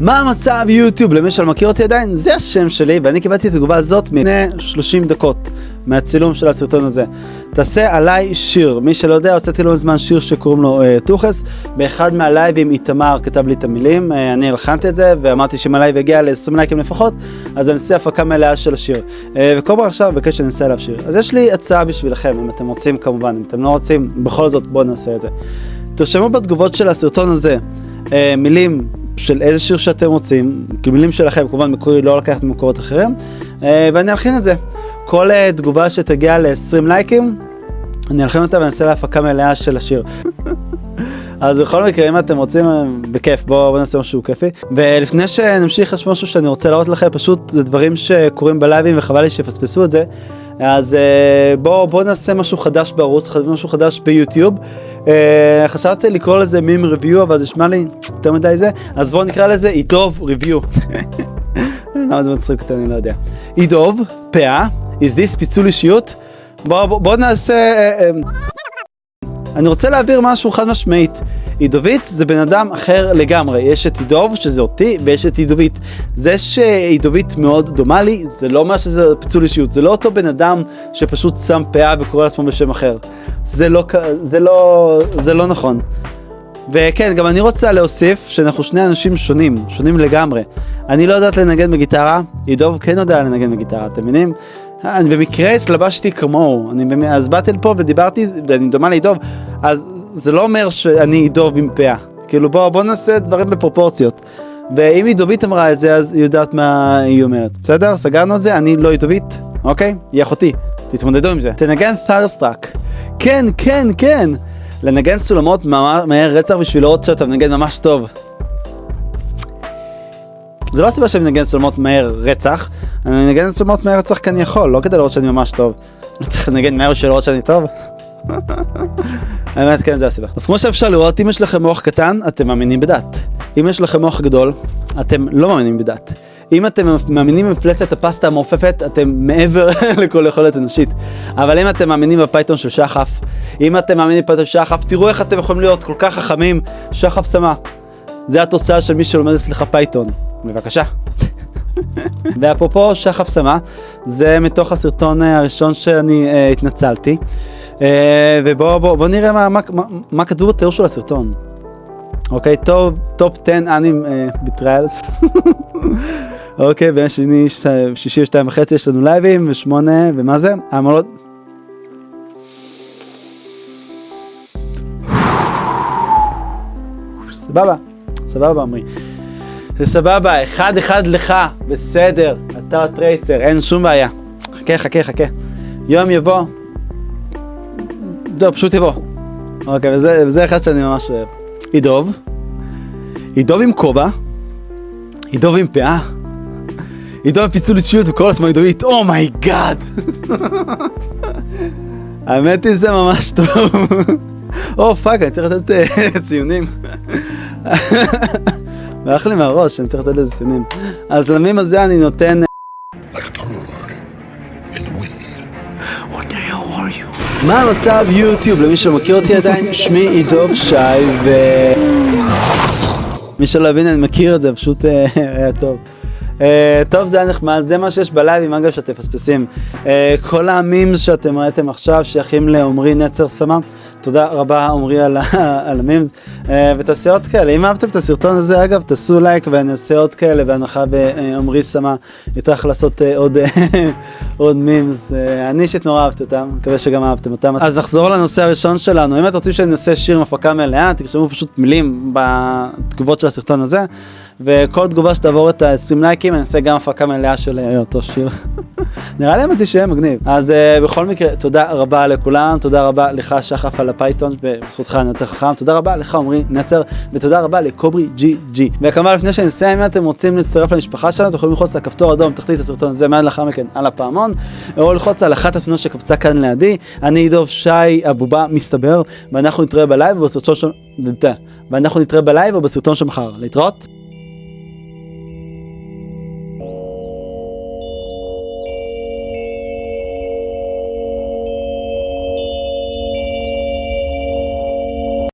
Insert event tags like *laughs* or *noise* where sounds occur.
מה המצב יוטיוב? למי שלא מכיר אותי עדיין, זה השם שלי, ואני קיבלתי את התגובה הזאת לפני 30 דקות מהצילום של הסרטון הזה. תעשה עליי שיר. מי שלא יודע, הוצאתי לא מזמן שיר שקוראים לו אה, טוחס. באחד מהלייבים איתמר כתב לי את המילים, אה, אני הלחנתי את זה, ואמרתי שאם הלייב יגיע ל-20 לייקים לפחות, אז אני אעשה הפקה מלאה של השיר. אה, וכל פעם עכשיו מבקש שאני אעשה עליו שיר. אז יש לי הצעה בשבילכם, אם אתם רוצים כמובן, אם אתם לא רוצים, בכל זאת בואו נעשה את זה. תרשמו בתגובות של הסרטון הזה uh, מילים של איזה שיר שאתם רוצים, כאילו מילים שלכם, כמובן מקורי לא לקחת ממקורות אחרים, אה, ואני אלחין את זה. כל אה, תגובה שתגיע ל-20 לייקים, אני אלחין אותה ואני אעשה לה הפקה מלאה של השיר. *laughs* אז בכל מקרה, אם אתם רוצים, אה, בכיף, בואו בוא נעשה משהו כיפי. ולפני שנמשיך, יש משהו שאני רוצה להראות לכם, פשוט זה דברים שקורים בלייבים וחבל לי שיפספסו את זה. אז בואו בוא נעשה משהו חדש בערוץ, משהו חדש ביוטיוב. Uh, חשבתי לקרוא לזה מים ריוויו, אבל זה נשמע לי יותר מדי זה, אז בואו נקרא לזה אידוב ריוויו. *laughs* למה זה מצחיק אותי, אני לא יודע. אידוב, פאה, is this פיצול אישיות? בואו בוא, בוא נעשה... Uh, uh, אני רוצה להעביר משהו חד משמעית. עידובית זה בן אדם אחר לגמרי. יש את עידוב, שזה אותי, ויש את עידובית. זה שעידובית מאוד דומה לי, זה לא אומר שזה פיצול אישיות. זה לא אותו בן אדם שפשוט שם פאה וקורא לעצמו בשם אחר. זה לא, זה לא, זה לא נכון. וכן, גם אני רוצה להוסיף שאנחנו שני אנשים שונים, שונים לגמרי. אני לא יודעת לנגן בגיטרה, עידוב כן יודע לנגן בגיטרה, אתם מבינים? אני במקרה התלבשתי כמוהו, אני, אז באתי לפה ודיברתי, ואני דומה לעידוב, אז זה לא אומר שאני עידוב עם פאה. כאילו בוא, בוא נעשה דברים בפרופורציות. ואם עידובית אמרה את זה, אז היא יודעת מה היא אומרת. בסדר? סגרנו את זה, אני לא עידובית, אוקיי? היא אחותי, תתמודדו עם זה. תנגן ת'ארסטראק. כן, כן, כן! לנגן סולמות מהר רצח בשביל לראות שאתה מנגן ממש טוב. זה לא הסיבה שאני מנגן סולמות מהר רצח, אני מנגן סולמות מהר רצח כי אני יכול, לא כדי לראות שאני ממש טוב. לא צריך לנגן מהר בשביל לראות שאני טוב. *laughs* האמת כן זה הסיבה. אז כמו שאפשר לראות, אם יש לכם מוח קטן, אתם מאמינים בדת. אם יש לכם מוח גדול, אתם לא מאמינים בדת. אם אתם מאמינים במפלצת הפסטה המעופפת, אתם מעבר *laughs* לכל יכולת אנושית. אבל אם אתם מאמינים בפייתון של שחף, אם אתם מאמינים בפייתון של שחף, תראו איך אתם יכולים להיות כל כך חכמים. שחף שמה. זה התוצאה של מי שלומד אצלך פייתון. בבקשה. *laughs* ואפרופו שחף שמה, זה מתוך הסרטון אה, הראשון שאני אה, התנצלתי. אה, ובואו בוא, בוא נראה מה, מה, מה, מה כתוב בתיאור של הסרטון. אוקיי, top, top 10 anime betrayals. אוקיי, ביום שני, שישי ושתיים וחצי יש לנו לייבים, ושמונה, ומה זה? העמלות... סבבה, סבבה עמרי. זה סבבה, אחד אחד לך, בסדר, אתה ה traitor, אין שום בעיה. חכה, חכה, חכה. יום יבוא, לא, פשוט יבוא. אוקיי, וזה, וזה אחד שאני ממש אוהב. ידוב, ידוב עם כובע, ידוב עם פאה, ידוב עם פיצול אישיות וכל עצמו ידובית, oh my god! האמת היא זה ממש טוב. oh fuck, אני צריך לתת אה, ציונים. ברח לי מהראש, אני צריך לתת לזה ציונים. אז למים הזה אני נותן... מה המצב יוטיוב? למי שלא מכיר אותי עדיין, שמי עידוב שי ו... מי שלא הבין, אני מכיר את זה, פשוט אה, היה טוב. Uh, טוב זה היה נחמד, זה מה שיש בלייבים אגב שאתם מפספסים. Uh, כל המימס שאתם ראיתם עכשיו שייכים לעומרי נצר סמא. תודה רבה עומרי על, *laughs* על המימס. אה, ותעשה עוד כאלה, אם אהבתם את הסרטון הזה אגב תעשו לייק ואני אעשה עוד כאלה בהנחה שעומרי סמא. יטרח לעשות אה, עוד, *laughs* עוד memes. אני אישית נורא אהבתי אותם, מקווה שגם אהבתם אותם. אז נחזור לנושא הראשון שלנו, אם אתם רוצים שאני אעשה שיר עם הפקה מלאה, תרשמו פשוט מילים בתגובות של הסרטון הזה. וכל תגובה שתעבור את ה-20 לייקים אני אעשה גם הפקה מלאה של אה, אותו שיר. *laughs* נראה לי אמיתי שיהיה מגניב. אז אה, בכל מקרה, תודה רבה לכולם, תודה רבה לך שחף על הפייתון, ובזכותך אני יותר חכם, תודה רבה לך עמרי נצר, ותודה רבה לקוברי ג'י ג'י. וכמובן לפני שאני אסיים, אם אתם רוצים להצטרף למשפחה שלנו, אתם יכולים ללחוץ על הכפתור האדום תחתית הסרטון הזה, מיד לאחר מכן על הפעמון, או ללחוץ על אחת התמונות שקפצה כאן לידי. אני עידוב שי הבובה מסתבר, ואנחנו נתראה בלייב ובסרטון של... ואנחנו נתראה בלייב או בסרטון של. להתראות.